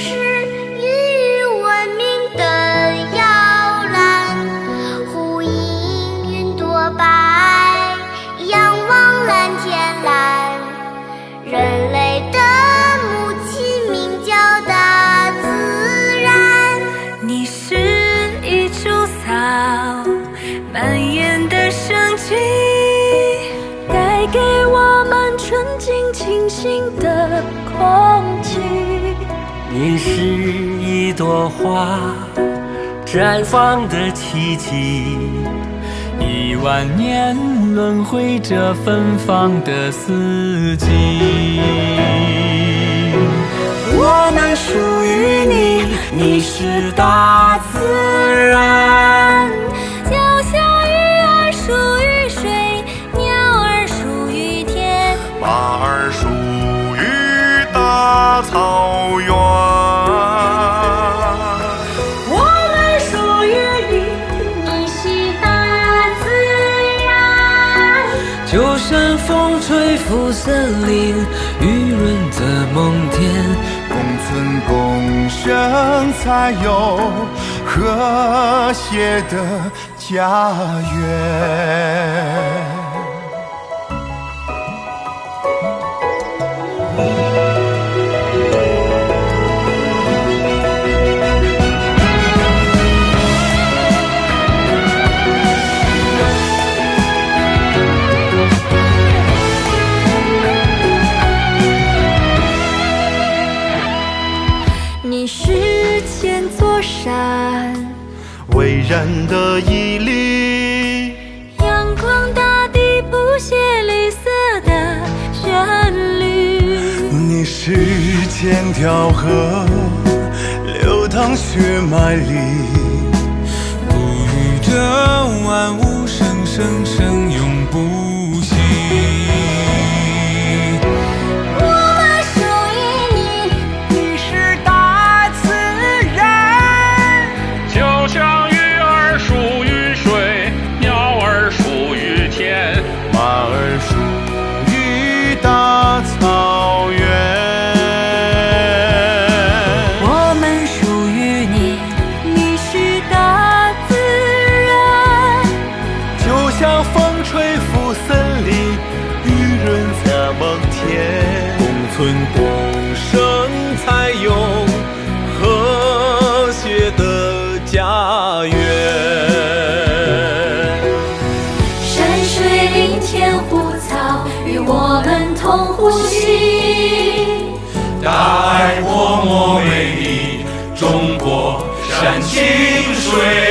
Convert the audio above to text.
是与文明的摇篮呼应云朵白仰望蓝天蓝。人类的母亲名叫大自然。你是一株草蔓延的生机带给我们纯净清新的空你是一朵花绽放的奇迹，一万年轮回着芬芳的四季。我们属于你，你是大自然。就像鱼儿属于水，鸟儿属于天，马儿属风吹拂森林，雨润泽梦田。共存共生，才有和谐的家园。山，巍然的屹立，阳光大地谱写绿色的旋律。你是千条河，流淌血脉里，哺育着万物生生生风吹拂森林，雨润泽梦田，共存共生才有和谐的家园。山水林田湖草与我们同呼吸。大爱默默美丽，中国山清水